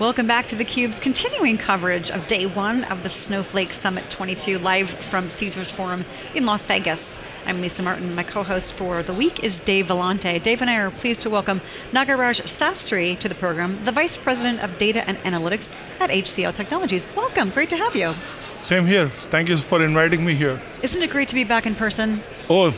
Welcome back to theCUBE's continuing coverage of day one of the Snowflake Summit 22, live from Caesars Forum in Las Vegas. I'm Lisa Martin, my co-host for the week is Dave Vellante. Dave and I are pleased to welcome Nagaraj Sastry to the program, the Vice President of Data and Analytics at HCL Technologies. Welcome, great to have you. Same here, thank you for inviting me here. Isn't it great to be back in person? Oh,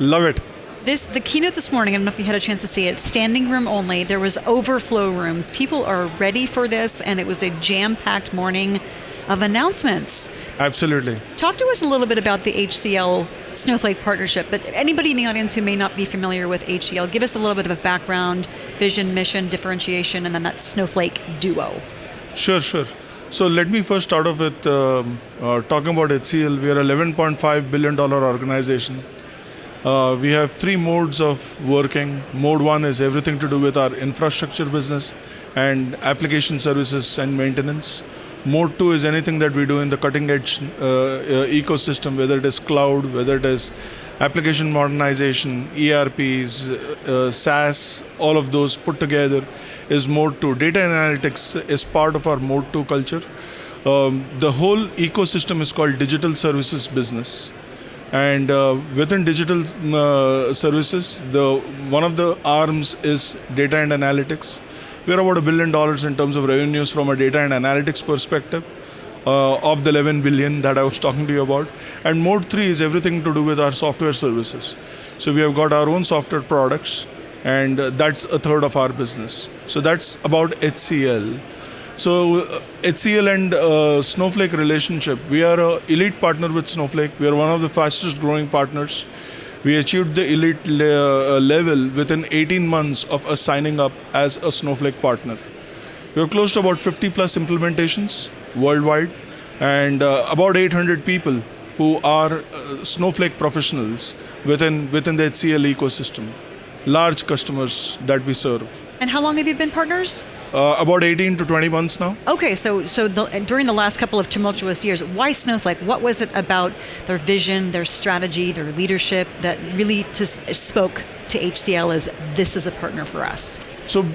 love it. This, the keynote this morning, I don't know if you had a chance to see it, standing room only, there was overflow rooms. People are ready for this and it was a jam-packed morning of announcements. Absolutely. Talk to us a little bit about the HCL Snowflake partnership, but anybody in the audience who may not be familiar with HCL, give us a little bit of a background, vision, mission, differentiation, and then that Snowflake duo. Sure, sure. So let me first start off with um, uh, talking about HCL. We are an $11.5 billion organization. Uh, we have three modes of working. Mode one is everything to do with our infrastructure business and application services and maintenance. Mode two is anything that we do in the cutting edge uh, uh, ecosystem, whether it is cloud, whether it is application modernization, ERPs, uh, SaaS, all of those put together is mode two. Data analytics is part of our mode two culture. Um, the whole ecosystem is called digital services business and uh, within digital uh, services, the one of the arms is data and analytics. We're about a billion dollars in terms of revenues from a data and analytics perspective. Uh, of the 11 billion that I was talking to you about. And mode three is everything to do with our software services. So we have got our own software products, and uh, that's a third of our business. So that's about HCL. So uh, HCL and uh, Snowflake relationship, we are an elite partner with Snowflake. We are one of the fastest growing partners. We achieved the elite le uh, level within 18 months of us signing up as a Snowflake partner. We have close to about 50 plus implementations worldwide and uh, about 800 people who are uh, Snowflake professionals within, within the HCL ecosystem. Large customers that we serve. And how long have you been partners? Uh, about 18 to 20 months now. Okay, so so the, during the last couple of tumultuous years, why Snowflake? What was it about their vision, their strategy, their leadership that really just spoke to HCL as this is a partner for us? So,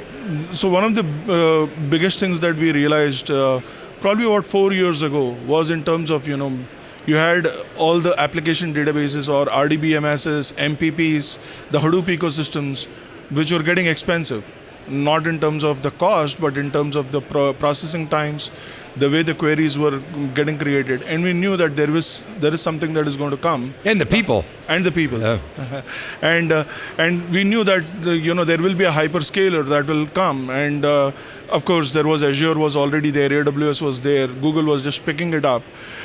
so one of the uh, biggest things that we realized uh, probably about four years ago was in terms of you know you had all the application databases or RDBMSs, MPPs, the Hadoop ecosystems, which were getting expensive not in terms of the cost, but in terms of the pro processing times, the way the queries were getting created, and we knew that there was there is something that is going to come, and the people, and the people, and uh, and we knew that you know there will be a hyperscaler that will come, and uh, of course there was Azure was already there, AWS was there, Google was just picking it up,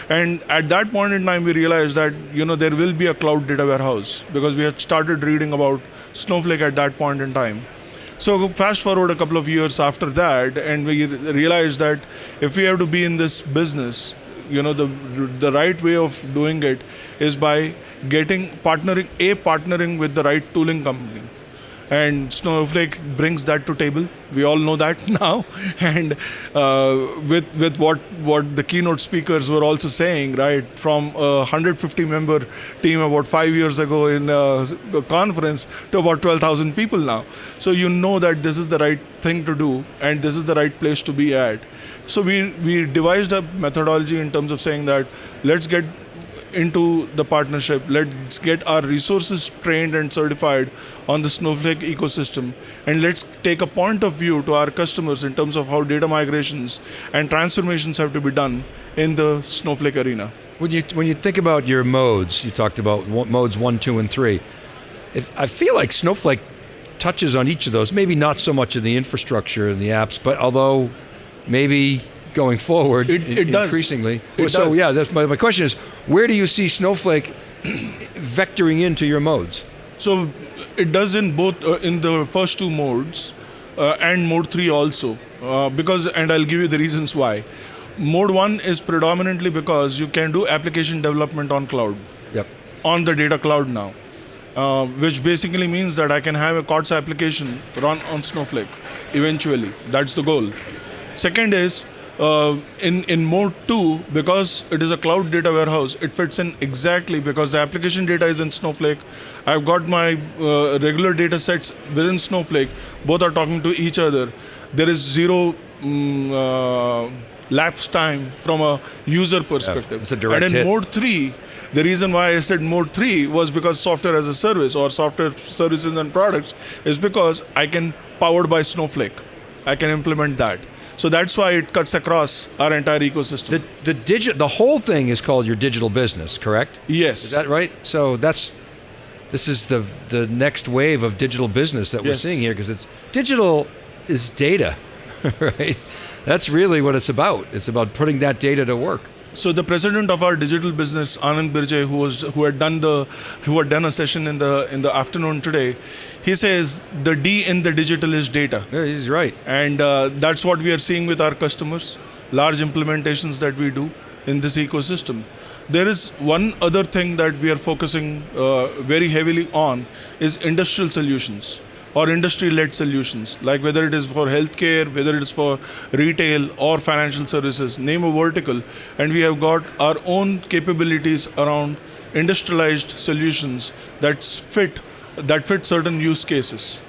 and at that point in time we realized that you know there will be a cloud data warehouse because we had started reading about Snowflake at that point in time. So fast forward a couple of years after that, and we realized that if we have to be in this business, you know, the the right way of doing it is by getting partnering a partnering with the right tooling company and Snowflake brings that to table. We all know that now, and uh, with with what what the keynote speakers were also saying, right, from a 150 member team about five years ago in a, a conference to about 12,000 people now. So you know that this is the right thing to do, and this is the right place to be at. So we we devised a methodology in terms of saying that let's get into the partnership. Let's get our resources trained and certified on the Snowflake ecosystem. And let's take a point of view to our customers in terms of how data migrations and transformations have to be done in the Snowflake arena. When you, when you think about your modes, you talked about modes one, two, and three. If, I feel like Snowflake touches on each of those, maybe not so much in the infrastructure and the apps, but although maybe going forward it, it increasingly. It so does. yeah, that's my, my question is, where do you see Snowflake vectoring into your modes? So it does in both, uh, in the first two modes uh, and mode three also. Uh, because, and I'll give you the reasons why. Mode one is predominantly because you can do application development on cloud. Yep. On the data cloud now. Uh, which basically means that I can have a COTS application run on Snowflake eventually. That's the goal. Second is uh, in, in mode 2, because it is a cloud data warehouse, it fits in exactly because the application data is in Snowflake. I've got my uh, regular data sets within Snowflake. Both are talking to each other. There is zero mm, uh, lapse time from a user perspective. it's a direct and in hit. mode 3, the reason why I said mode 3 was because software as a service or software services and products is because I can, powered by Snowflake, I can implement that. So that's why it cuts across our entire ecosystem. The the digit the whole thing is called your digital business, correct? yes. Is that right? So that's this is the the next wave of digital business that we're seeing here because it's digital is data, right? That's really what it's about. It's about putting that data to work. So the president of our digital business, Anand Birje, who was who had done the who had done a session in the in the afternoon today, he says the D in the digital is data, Yeah, he's right. and uh, that's what we are seeing with our customers, large implementations that we do in this ecosystem. There is one other thing that we are focusing uh, very heavily on is industrial solutions or industry-led solutions, like whether it is for healthcare, whether it is for retail or financial services, name a vertical, and we have got our own capabilities around industrialized solutions that fit that fit certain use cases.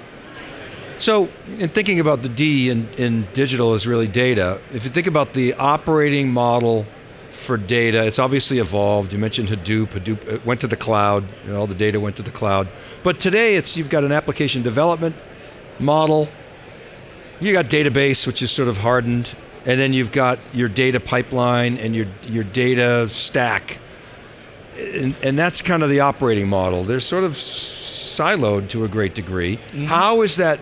So, in thinking about the D in, in digital is really data. If you think about the operating model for data, it's obviously evolved. You mentioned Hadoop. Hadoop uh, went to the cloud. You know, all the data went to the cloud. But today, it's you've got an application development model. You got database, which is sort of hardened, and then you've got your data pipeline and your your data stack. And, and that's kind of the operating model. They're sort of siloed to a great degree. How is that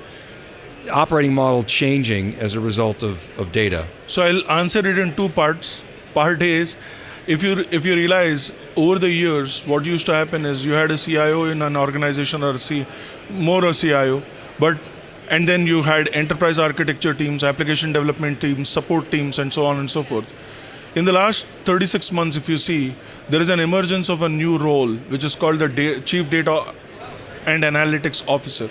operating model changing as a result of, of data? So I'll answer it in two parts. Part is if you if you realize over the years what used to happen is you had a CIO in an organization or a C, more a CIO, but and then you had enterprise architecture teams, application development teams, support teams, and so on and so forth. In the last 36 months, if you see, there is an emergence of a new role which is called the da- Chief Data and Analytics Officer.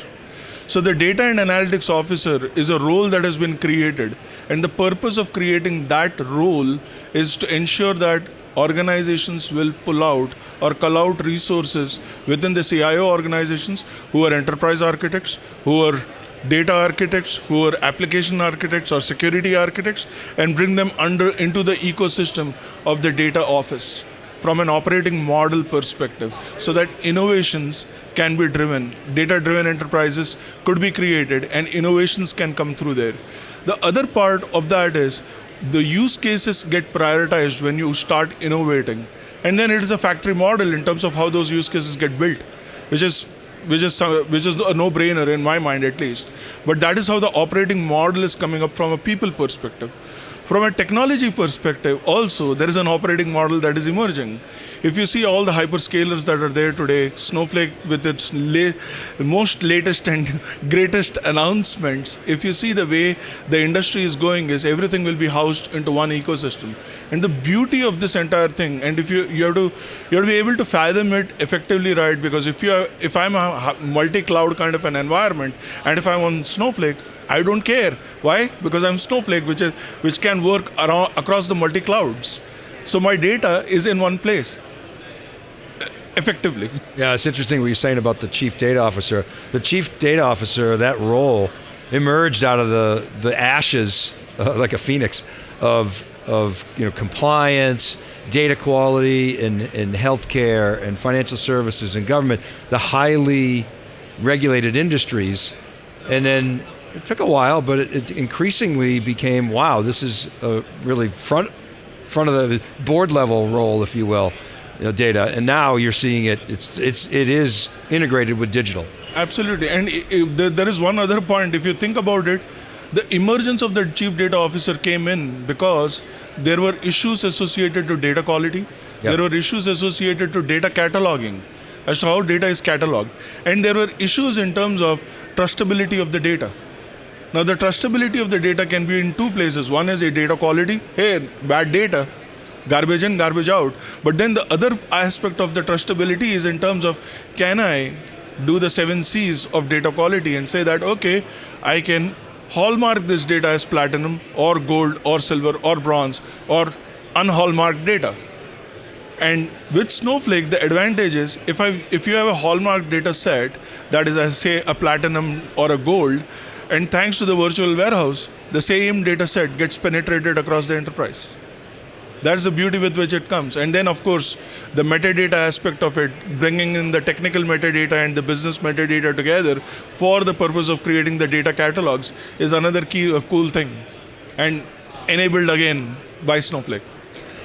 So the data and analytics officer is a role that has been created, and the purpose of creating that role is to ensure that organizations will pull out or cull out resources within the CIO organizations who are enterprise architects, who are data architects, who are application architects or security architects, and bring them under into the ecosystem of the data office from an operating model perspective so that innovations can be driven. Data driven enterprises could be created and innovations can come through there. The other part of that is the use cases get prioritized when you start innovating. And then it is a factory model in terms of how those use cases get built which is which is which is a no brainer in my mind at least. But that is how the operating model is coming up from a people perspective from a technology perspective, also, there is an operating model that is emerging. If you see all the hyperscalers that are there today, Snowflake with its la- most latest and greatest announcements, if you see the way the industry is going, is everything will be housed into one ecosystem. And the beauty of this entire thing, and if you you have to you have to be able to fathom it effectively, right? Because if you are, if I'm a multi-cloud kind of an environment, and if I'm on Snowflake, I don't care. Why? Because I'm Snowflake, which is which can work around across the multi clouds. So my data is in one place. Effectively. Yeah, it's interesting what you're saying about the chief data officer. The chief data officer, that role, emerged out of the the ashes, uh, like a phoenix, of of you know compliance, data quality, in in healthcare and financial services and government, the highly regulated industries, and then it took a while, but it, it increasingly became wow, this is a really front front of the board level role, if you will, you know, data. And now you're seeing it. It's it's it is integrated with digital. Absolutely. And there is one other point. If you think about it, the emergence of the chief data officer came in because there were issues associated to data quality. Yeah. There were issues associated to data cataloging, as to how data is cataloged. And there were issues in terms of trustability of the data. Now, the trustability of the data can be in two places. One is a data quality. Hey, bad data, garbage in, garbage out. But then the other aspect of the trustability is in terms of can I do the seven C's of data quality and say that, okay, I can hallmark this data as platinum or gold or silver or bronze or unhallmarked data. And with Snowflake, the advantage is if I if you have a hallmark data set that is, I say, a platinum or a gold, And thanks to the virtual warehouse, the same data set gets penetrated across the enterprise. That's the beauty with which it comes. And then, of course, the metadata aspect of it, bringing in the technical metadata and the business metadata together for the purpose of creating the data catalogs is another key, uh, cool thing. And enabled again by Snowflake.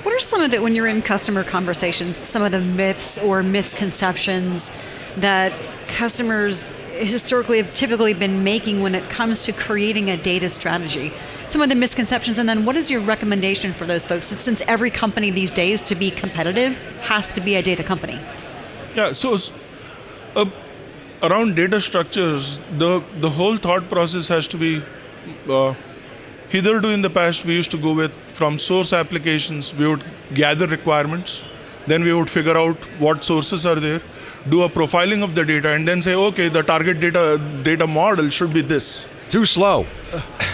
What are some of the, when you're in customer conversations, some of the myths or misconceptions that customers historically have typically been making when it comes to creating a data strategy? Some of the misconceptions, and then what is your recommendation for those folks? Since every company these days to be competitive has to be a data company. Yeah, so uh, around data structures, the, the whole thought process has to be uh, hitherto in the past we used to go with from source applications, we would gather requirements, then we would figure out what sources are there, do a profiling of the data, and then say, okay, the target data data model should be this. Too slow.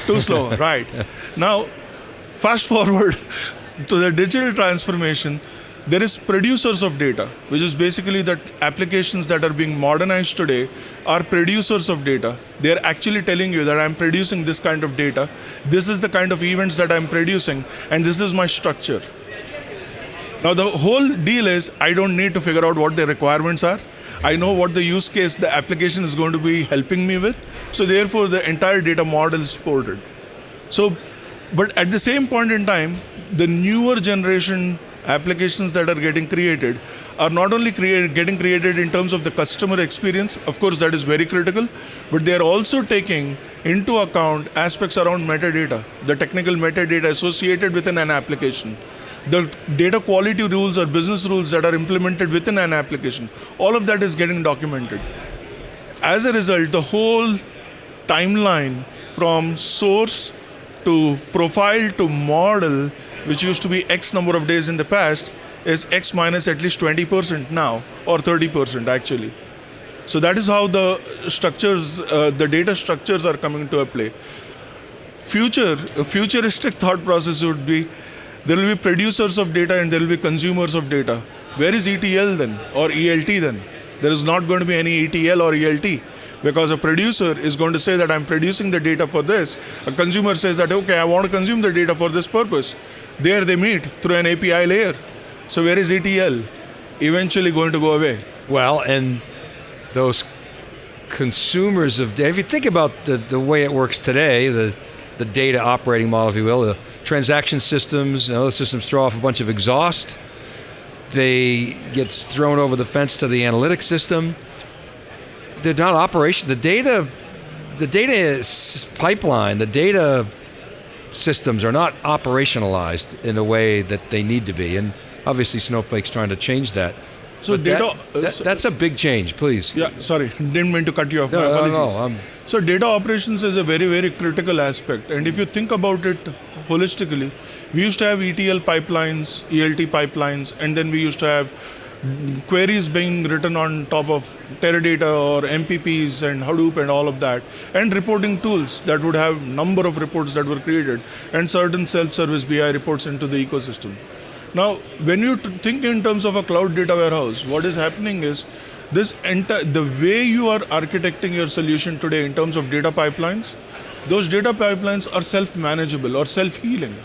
Too slow, right. Now, fast forward to the digital transformation, there is producers of data, which is basically that applications that are being modernized today are producers of data. They're actually telling you that I'm producing this kind of data, this is the kind of events that I'm producing, and this is my structure. Now the whole deal is I don't need to figure out what the requirements are. I know what the use case the application is going to be helping me with. So therefore the entire data model is supported. So, but at the same point in time, the newer generation applications that are getting created are not only create, getting created in terms of the customer experience, of course that is very critical, but they are also taking into account aspects around metadata, the technical metadata associated within an application the data quality rules or business rules that are implemented within an application, all of that is getting documented. As a result, the whole timeline from source to profile to model, which used to be X number of days in the past, is X minus at least 20% now, or 30% actually. So that is how the structures, uh, the data structures are coming to a play. Future, futuristic thought process would be there will be producers of data and there will be consumers of data. Where is ETL then or ELT then? There is not going to be any ETL or ELT because a producer is going to say that I'm producing the data for this. A consumer says that, okay, I want to consume the data for this purpose. There they meet through an API layer. So where is ETL? Eventually going to go away. Well, and those consumers of data, if you think about the, the way it works today, the, the data operating model, if you will, the transaction systems and other systems throw off a bunch of exhaust. They get thrown over the fence to the analytics system. They're not operation. The data, the data pipeline, the data systems are not operationalized in a way that they need to be. And obviously, Snowflake's trying to change that. So But data. that- that- that's a big change. Please. yeah, sorry, didn't mean to cut you off. No, My no, no, no, So data operations is a very, very critical aspect. And if you think about it holistically, we used to have ETL pipelines, ELT pipelines, and then we used to have queries being written on top of Teradata or MPPs and Hadoop and all of that, and reporting tools that would have number of reports that were created, and certain self-service BI reports into the ecosystem. Now, when you think in terms of a cloud data warehouse, what is happening is this entire the way you are architecting your solution today in terms of data pipelines, those data pipelines are self-manageable or self-healing.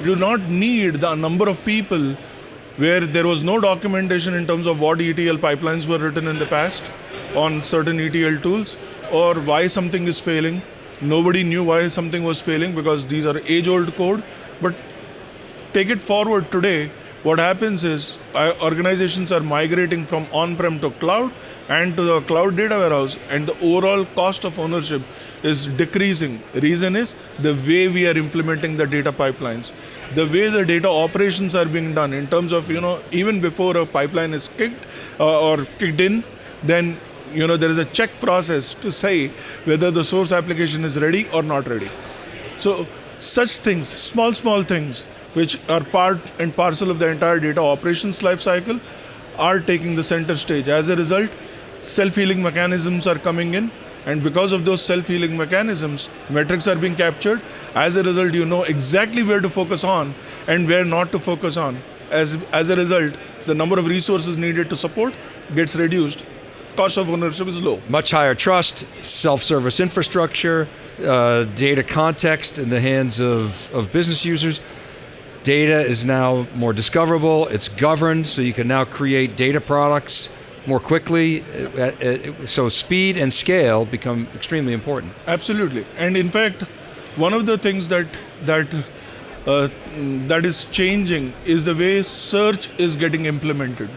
You do not need the number of people where there was no documentation in terms of what ETL pipelines were written in the past on certain ETL tools or why something is failing. Nobody knew why something was failing because these are age-old code. But take it forward today, what happens is organizations are migrating from on-prem to cloud and to the cloud data warehouse and the overall cost of ownership is decreasing. Reason is the way we are implementing the data pipelines. The way the data operations are being done in terms of you know even before a pipeline is kicked uh, or kicked in then you know there is a check process to say whether the source application is ready or not ready. So such things, small, small things, which are part and parcel of the entire data operations life cycle, are taking the center stage. As a result, self-healing mechanisms are coming in, and because of those self-healing mechanisms, metrics are being captured. As a result, you know exactly where to focus on and where not to focus on. As, as a result, the number of resources needed to support gets reduced cost of ownership is low. Much higher trust, self-service infrastructure, uh, data context in the hands of, of business users. Data is now more discoverable, it's governed, so you can now create data products more quickly. Uh, uh, So speed and scale become extremely important. Absolutely, and in fact, one of the things that that uh, that is changing is the way search is getting implemented.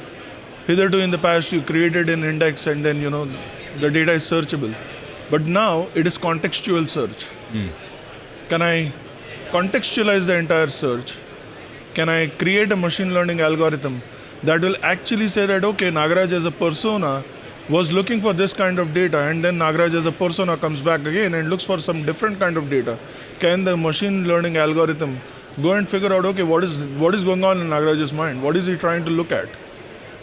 Hitherto, in the past, you created an index and then you know the data is searchable, but now it is contextual search. Can I contextualize the entire search? Can I create a machine learning algorithm that will actually say that okay, Nagaraj as a persona was looking for this kind of data, and then Nagaraj as a persona comes back again and looks for some different kind of data. Can the machine learning algorithm go and figure out okay, what is what is going on in Nagaraj's mind? What is he trying to look at?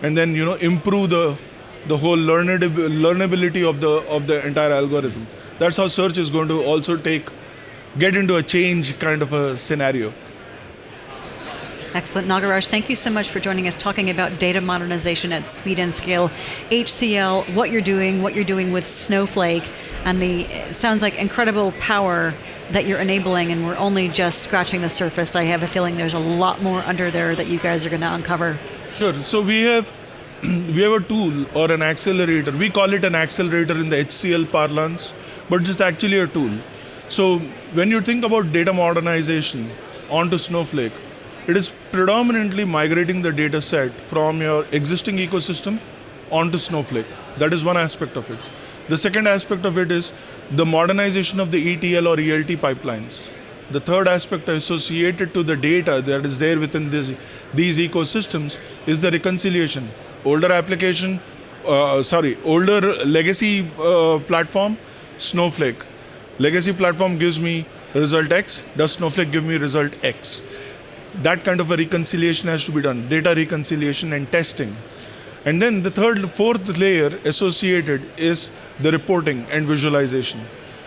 And then you know improve the the whole learnab- learnability of the of the entire algorithm. That's how search is going to also take get into a change kind of a scenario. Excellent. Nagaraj, thank you so much for joining us talking about data modernization at speed and scale, HCL, what you're doing, what you're doing with Snowflake, and the sounds like incredible power that you're enabling, and we're only just scratching the surface. I have a feeling there's a lot more under there that you guys are going to uncover. Sure. So we have we have a tool or an accelerator. We call it an accelerator in the HCL parlance, but it's actually a tool. So when you think about data modernization onto Snowflake, it is predominantly migrating the data set from your existing ecosystem onto Snowflake. That is one aspect of it. The second aspect of it is the modernization of the ETL or ELT pipelines. The third aspect associated to the data that is there within this, these ecosystems is the reconciliation. Older application, uh, sorry, older legacy uh, platform, Snowflake. Legacy platform gives me result X, does Snowflake give me result X? That kind of a reconciliation has to be done, data reconciliation and testing. And then the third, fourth layer associated is the reporting and visualization.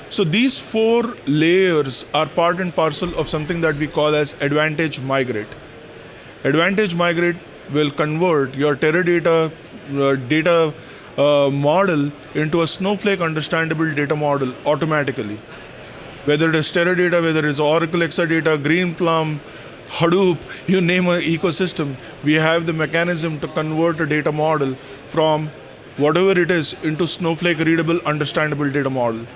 So these four layers are part and parcel of something that we call as Advantage Migrate. Advantage Migrate will convert your Teradata uh, data uh, model into a Snowflake understandable data model automatically. Whether it is Teradata, whether it is Oracle Exadata, Greenplum, Hadoop, you name an ecosystem, we have the mechanism to convert a data model from whatever it is into Snowflake readable, understandable data model.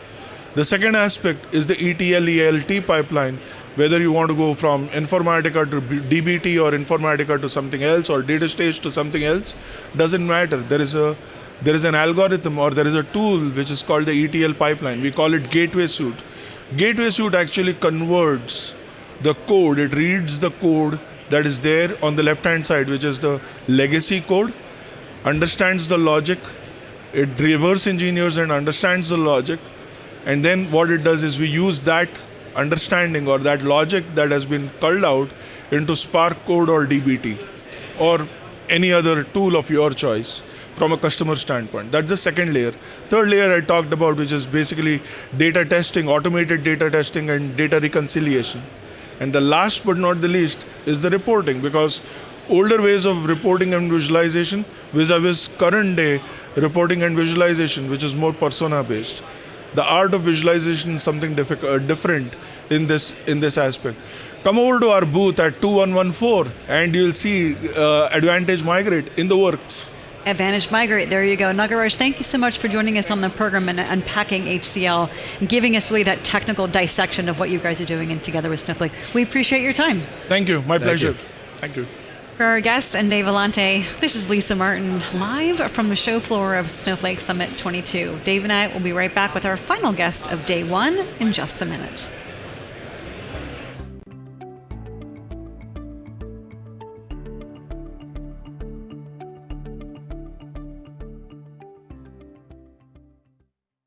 The second aspect is the ETL ELT pipeline, whether you want to go from Informatica to DBT or Informatica to something else or DataStage to something else, doesn't matter. There is a there is an algorithm or there is a tool which is called the ETL pipeline. We call it Gateway Suite. Gateway Suite actually converts the code, it reads the code that is there on the left hand side, which is the legacy code, understands the logic, it reverse engineers and understands the logic, and then what it does is we use that understanding or that logic that has been culled out into Spark code or DBT or any other tool of your choice from a customer standpoint. That's the second layer. Third layer I talked about, which is basically data testing, automated data testing, and data reconciliation. And the last but not the least is the reporting because older ways of reporting and visualization vis-a-vis current day reporting and visualization, which is more persona based. The art of visualization is something uh, different in this in this aspect. Come over to our booth at 2114 and you'll see uh, Advantage Migrate in the works. Advantage Migrate, there you go. Nagaraj, thank you so much for joining us on the program and unpacking HCL and giving us really that technical dissection of what you guys are doing and together with Snowflake. We appreciate your time. Thank you. My pleasure. you. Thank you. For our guest and Dave Vellante, this is Lisa Martin, live from the show floor of Snowflake Summit 22. Dave and I will be right back with our final guest of day one in just a minute.